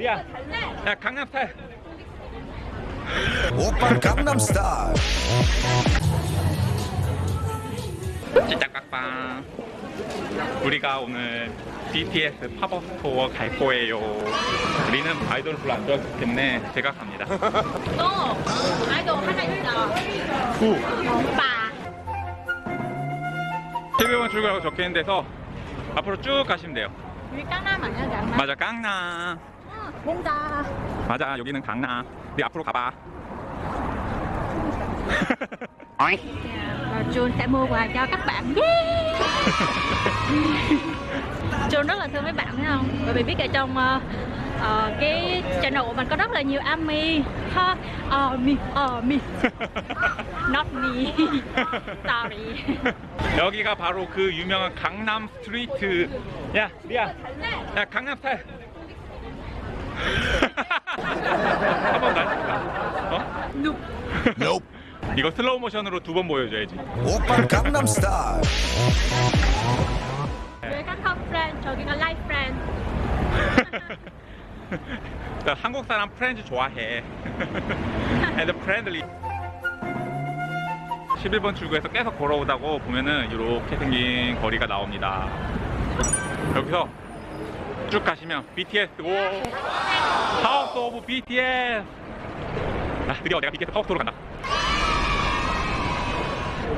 리아 야 강남 스타일. 오빤 강남스타일. 찌짝깍빵 우리가 오늘 BTS 팝업 스토어 갈 거예요. 우리는 아이돌을 별로 안 좋아하기 때문에 제가 갑니다. 또 아이돌 하나 있어. 후. 오빠. 12번 출구라고 적혀있는 데서 앞으로 쭉 가시면 돼요. 우리 깡남 아니야, 깡남? 맞아 강남 응, 뭔가. 맞아 여기는 강남 우리 앞으로 가봐 Jun sẽ mua quà cho các bạn. Jun rất là thương mấy bạn thấy không? Bởi vì biết ở trong ờ, ờ, cái channel của mình có rất là nhiều ARMY ha ARMY ARMY Not me Sorry 여기가 바로 그 유명한 강남 street 야 리아 야 강남 스타일 한번 날까 어? Nope. 이거 슬로우 모션으로 두 번 보여줘야지. 오빤 강남스타일. Friend, 저기가 LINE Friends. 나 한국 사람 Friends 좋아해. And friendly. 11번 출구에서 계속 걸어오다고 보면은 이렇게 생긴 거리가 나옵니다. 여기서 쭉 가시면 BTS 오 House of BTS 아 드디어 내가 BTS 팝업 스토어로 간다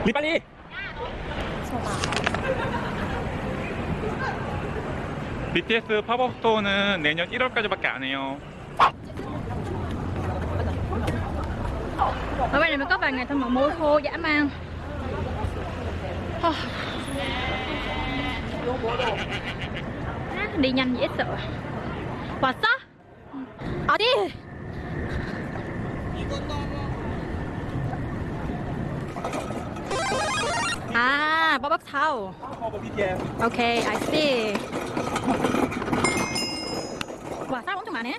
리 빨리 BTS 팝업 스토어는 내년 1월까지밖에 안 해요. Ở bên này mới có vài ngày thôi mà mua thô dã man Hơ. Đi nhanh dễ sợ 왔어? 어디? 아, 버벅 타오. 오케이, I see. 와, 사람 엄청 많네.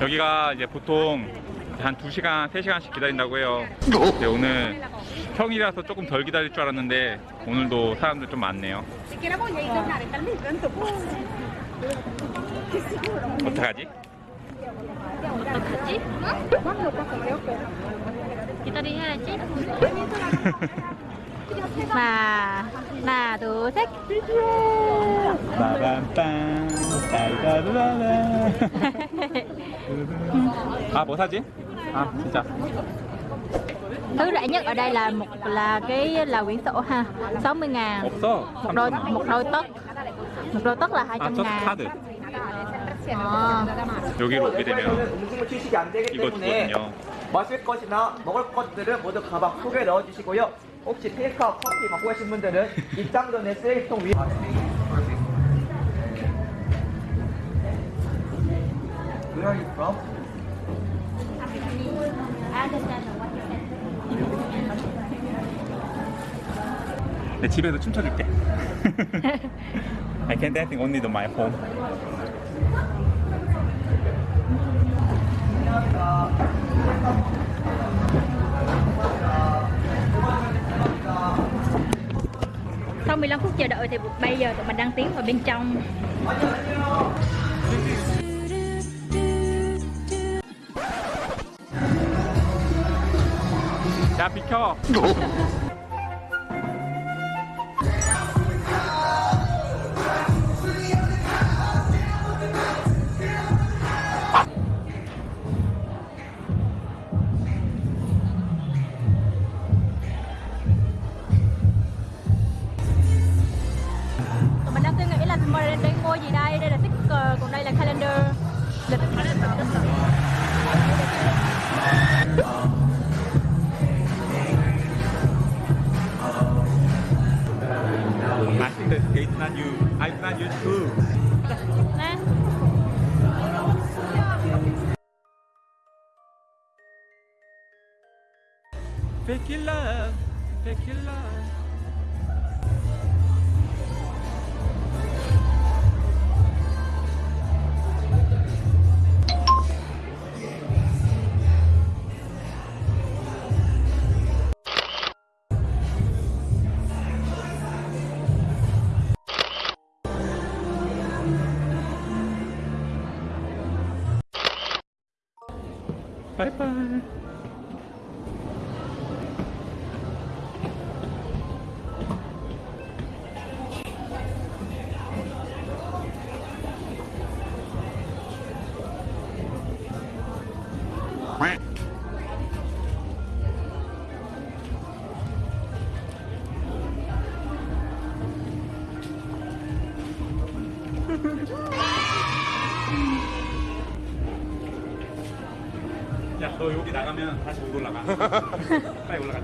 여기가 이제 보통 한 2시간, 3시간씩 기다린다고 해요. 근데 오늘 평일이라서 조금 덜 기다릴 줄 알았는데 오늘도 사람들 좀 많네요. 어떡하지? 어떡하지? 기다려야지. 하나, 하나, 둘, 셋. 따라라라라. 아, 뭐 사지? 아, 진짜. Thứ rẻ nhất ở đây là một là cái là quyển sổ ha, 60 ngàn. 없어. Một đôi một đôi tất. Một đôi tất là 아, 200저 ngàn. 카드. 여기로 오게 되면 음식물 취식이 안 되기 이거 때문에 주거든요. 마실 것이나 먹을 것들은 모두 가방 속에 넣어 주시고요. 혹시 테이크아웃 커피 갖고 계신 분들은 입장 전에 쓰레기통 위에 Where are you from? 내 집에서 춤춰줄게. I can dancing only in my home. Sau 15 phút chờ đợi thì bây giờ tụi mình đang tiến vào bên trong. 야, 비 skate's not you. I'm not you too. Fake your love, fake your love. 야, 너 여기 나가면 다시 못 올라가. 빨리 올라가.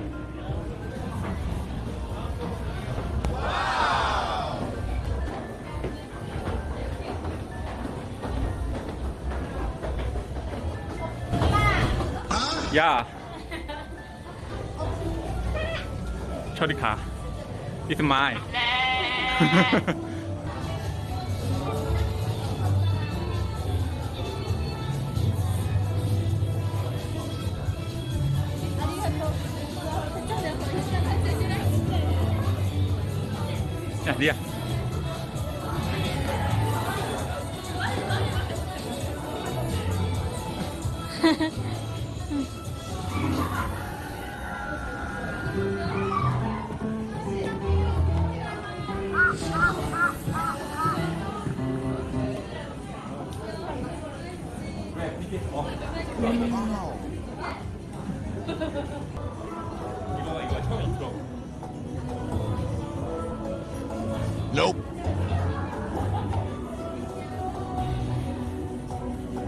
야. 저리 가. It's mine. 야, 리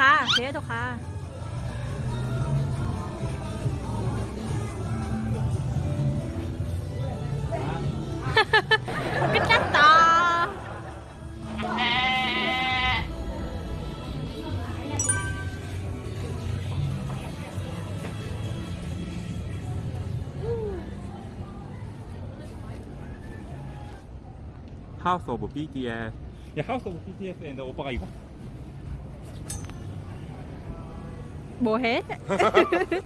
ค่ะเสียทุกค่ะก็จะต่อハウスオブ BTS いやハウスオブ BTS でオパがいいか bồ hết.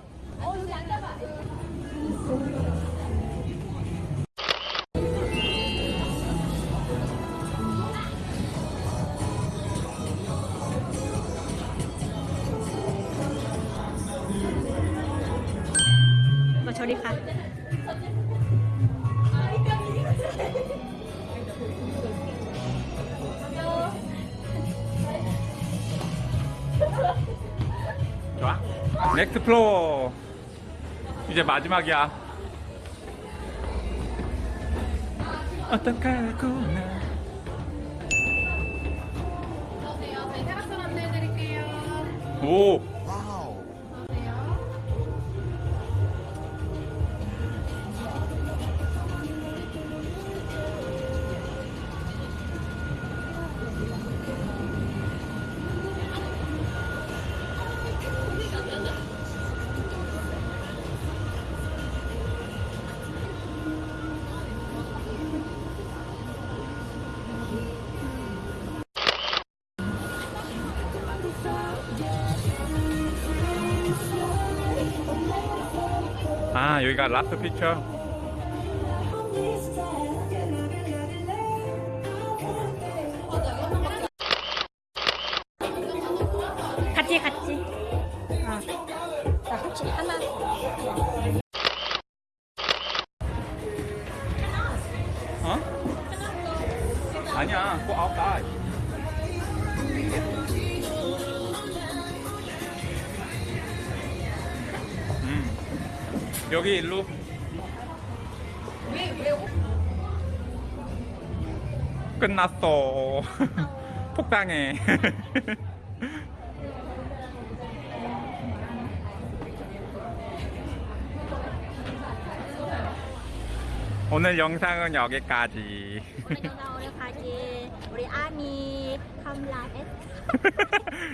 Mà cho đi khá 좋아? 넥스트 플로어. 이제 마지막이야. 어떡하구나. 오! 아, 여기가 라스트 피처. 여기 일로. 끝났어. 폭당해. 오늘 영상은 여기까지. 우리 영상 오늘 가지 우리 like it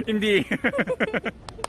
인디